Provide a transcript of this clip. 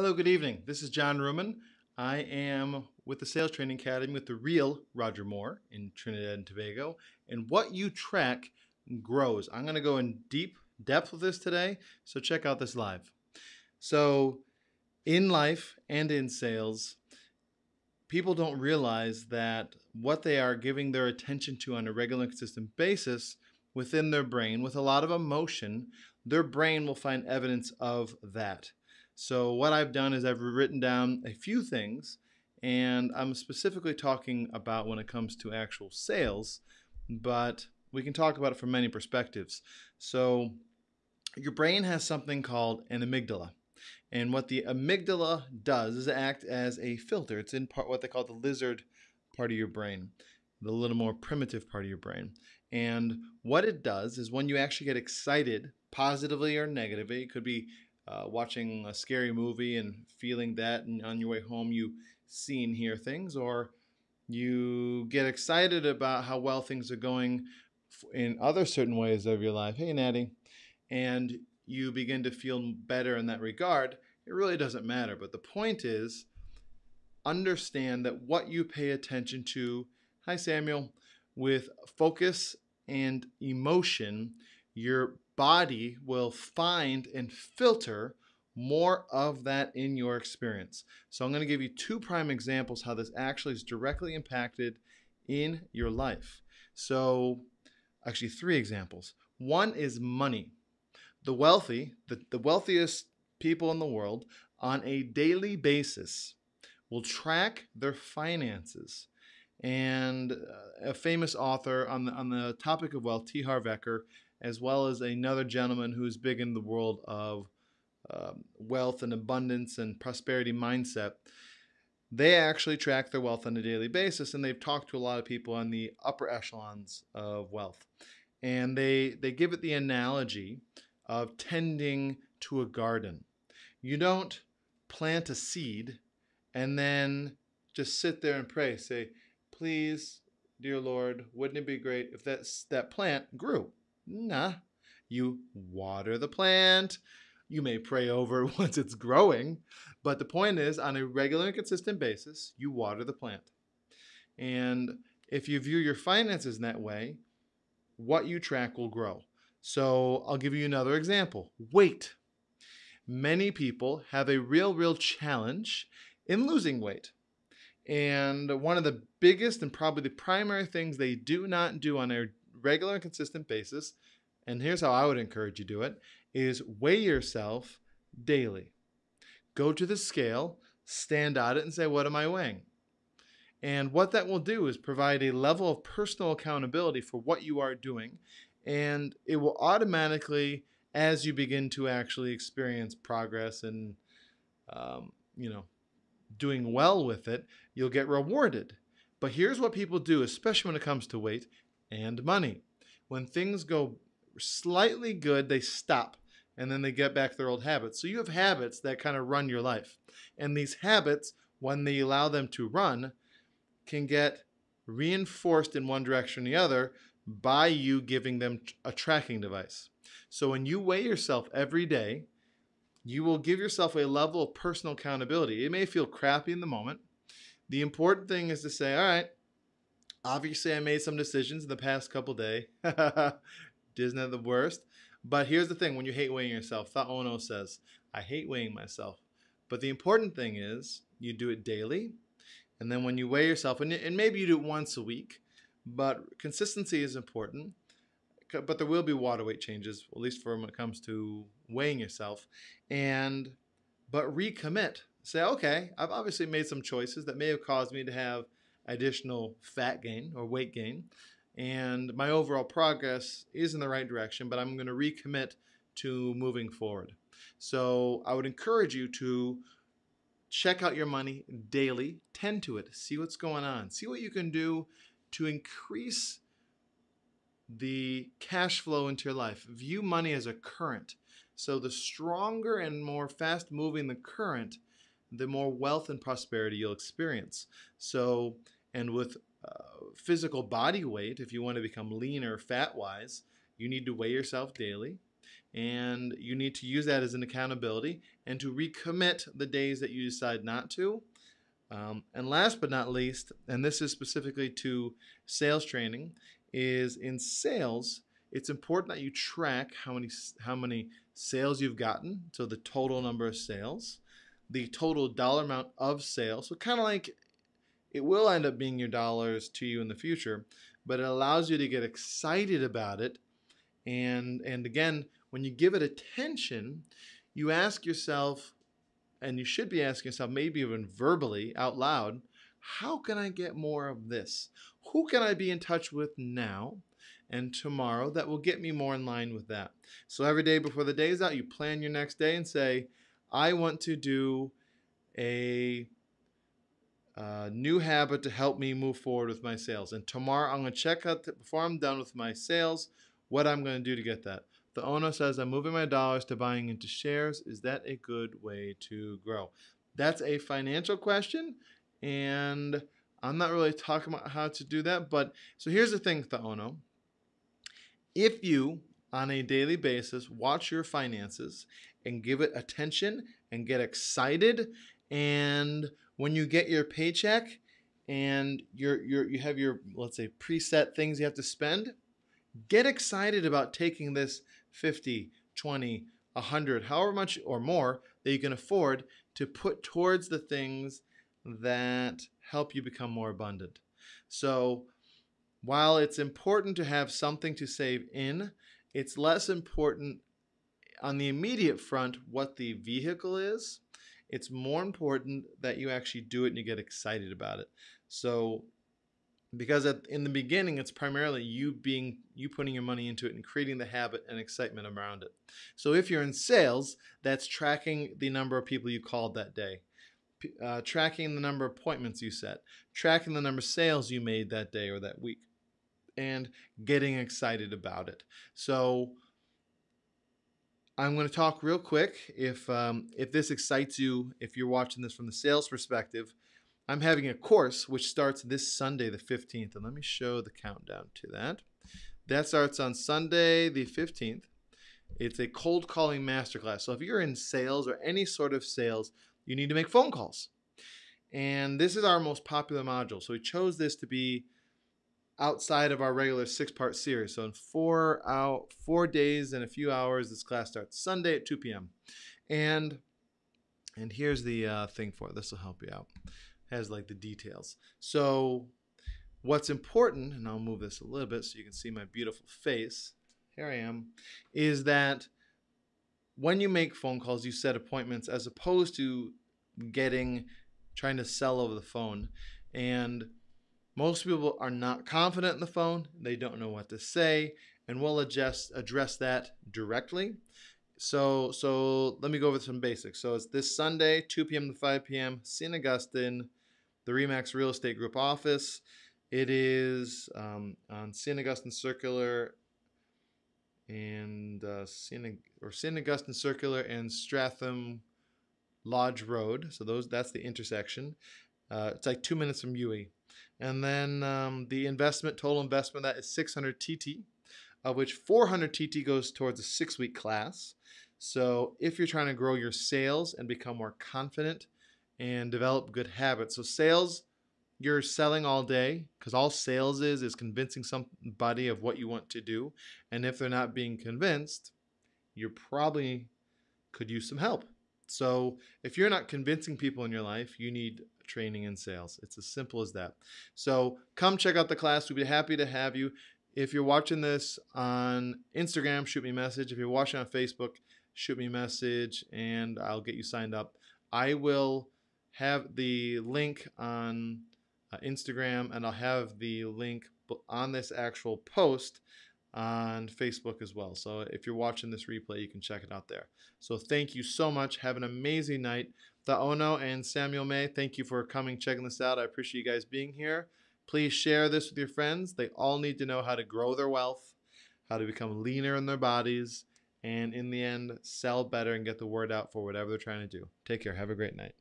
Hello, good evening. This is John Ruman. I am with the Sales Training Academy with the real Roger Moore in Trinidad and Tobago. And what you track grows. I'm going to go in deep depth with this today, so check out this live. So, in life and in sales, people don't realize that what they are giving their attention to on a regular consistent basis within their brain, with a lot of emotion, their brain will find evidence of that. So what I've done is I've written down a few things and I'm specifically talking about when it comes to actual sales, but we can talk about it from many perspectives. So your brain has something called an amygdala. And what the amygdala does is act as a filter. It's in part what they call the lizard part of your brain, the little more primitive part of your brain. And what it does is when you actually get excited, positively or negatively, it could be uh, watching a scary movie and feeling that, and on your way home you see and hear things, or you get excited about how well things are going in other certain ways of your life. Hey, Natty. And you begin to feel better in that regard. It really doesn't matter. But the point is, understand that what you pay attention to, hi, Samuel, with focus and emotion, your body will find and filter more of that in your experience. So I'm going to give you two prime examples how this actually is directly impacted in your life. So actually three examples. One is money. The wealthy, the, the wealthiest people in the world on a daily basis will track their finances. And uh, a famous author on the, on the topic of wealth, T. Harv Eker, as well as another gentleman who's big in the world of um, wealth and abundance and prosperity mindset. They actually track their wealth on a daily basis, and they've talked to a lot of people on the upper echelons of wealth. And they, they give it the analogy of tending to a garden. You don't plant a seed and then just sit there and pray, say, Please, dear Lord, wouldn't it be great if that, that plant grew? Nah. You water the plant. You may pray over once it's growing, but the point is, on a regular and consistent basis, you water the plant. And if you view your finances in that way, what you track will grow. So I'll give you another example weight. Many people have a real, real challenge in losing weight. And one of the biggest and probably the primary things they do not do on a regular and consistent basis, and here's how I would encourage you to do it, is weigh yourself daily. Go to the scale, stand at it, and say, What am I weighing? And what that will do is provide a level of personal accountability for what you are doing. And it will automatically, as you begin to actually experience progress and, um, you know, doing well with it, you'll get rewarded. But here's what people do, especially when it comes to weight and money. When things go slightly good, they stop and then they get back their old habits. So you have habits that kind of run your life. And these habits, when they allow them to run, can get reinforced in one direction or the other by you giving them a tracking device. So when you weigh yourself every day, you will give yourself a level of personal accountability. It may feel crappy in the moment. The important thing is to say, all right, Obviously, I made some decisions in the past couple day. Isn't the worst? But here's the thing when you hate weighing yourself, Thought Ono says, I hate weighing myself. But the important thing is you do it daily. And then when you weigh yourself, and, and maybe you do it once a week, but consistency is important. But there will be water weight changes, at least for when it comes to weighing yourself. And but recommit. Say, okay, I've obviously made some choices that may have caused me to have additional fat gain or weight gain. And my overall progress is in the right direction, but I'm going to recommit to moving forward. So I would encourage you to check out your money daily, tend to it, see what's going on, see what you can do to increase the cash flow into your life. View money as a current. So the stronger and more fast moving the current, the more wealth and prosperity you'll experience. So and with uh, physical body weight, if you want to become leaner fat wise, you need to weigh yourself daily. and you need to use that as an accountability and to recommit the days that you decide not to. Um, and last but not least, and this is specifically to sales training, is in sales, it's important that you track how many how many sales you've gotten, so the total number of sales, the total dollar amount of sales. So kind of like it will end up being your dollars to you in the future, but it allows you to get excited about it. And and again, when you give it attention, you ask yourself, and you should be asking yourself, maybe even verbally out loud, how can I get more of this? Who can I be in touch with now and tomorrow that will get me more in line with that? So every day before the day is out, you plan your next day and say, I want to do a new habit to help me move forward with my sales. And tomorrow I'm going to check out, the, before I'm done with my sales, what I'm going to do to get that. The owner says, I'm moving my dollars to buying into shares. Is that a good way to grow? That's a financial question. And I'm not really talking about how to do that. But so here's the thing, Thaono. If you, on a daily basis, watch your finances and give it attention and get excited and when you get your paycheck and you're, you're, you have your, let's say, preset things you have to spend, get excited about taking this 50, 20, 100, however much or more that you can afford to put towards the things that help you become more abundant. So while it's important to have something to save in, it's less important on the immediate front what the vehicle is it's more important that you actually do it and you get excited about it. So because at, in the beginning it's primarily you being you putting your money into it and creating the habit and excitement around it. So if you're in sales that's tracking the number of people you called that day. Uh, tracking the number of appointments you set. Tracking the number of sales you made that day or that week. And getting excited about it. So I'm going to talk real quick. If um, if this excites you, if you're watching this from the sales perspective, I'm having a course which starts this Sunday, the 15th, and let me show the countdown to that. That starts on Sunday, the 15th. It's a cold calling masterclass. So if you're in sales or any sort of sales, you need to make phone calls. And this is our most popular module. So we chose this to be outside of our regular six part series. So in four out four days and a few hours, this class starts Sunday at 2 p.m. And and here's the uh, thing for it. This will help you out. It has like the details. So what's important, and I'll move this a little bit so you can see my beautiful face. Here I am, is that when you make phone calls, you set appointments as opposed to getting trying to sell over the phone. And most people are not confident in the phone, they don't know what to say, and we'll adjust, address that directly. So, so let me go over some basics. So it's this Sunday, 2 p.m. to 5 p.m., St. Augustine, the Remax Real Estate Group office. It is um, on St. Augustine Circular and uh, St. or St. Augustine Circular and Stratham Lodge Road. So those that's the intersection. Uh, it's like two minutes from UWI. And then um, the investment, total investment, that is 600 TT, of which 400 TT goes towards a six week class. So if you're trying to grow your sales and become more confident and develop good habits, so sales, you're selling all day because all sales is is convincing somebody of what you want to do. And if they're not being convinced, you probably could use some help. So if you're not convincing people in your life, you need training and sales. It's as simple as that. So come check out the class. We'd be happy to have you. If you're watching this on Instagram, shoot me a message. If you're watching on Facebook, shoot me a message and I'll get you signed up. I will have the link on uh, Instagram and I'll have the link on this actual post on Facebook as well. So if you're watching this replay, you can check it out there. So thank you so much. Have an amazing night. Ono and Samuel May, thank you for coming, checking this out. I appreciate you guys being here. Please share this with your friends. They all need to know how to grow their wealth, how to become leaner in their bodies, and in the end, sell better and get the word out for whatever they're trying to do. Take care. Have a great night.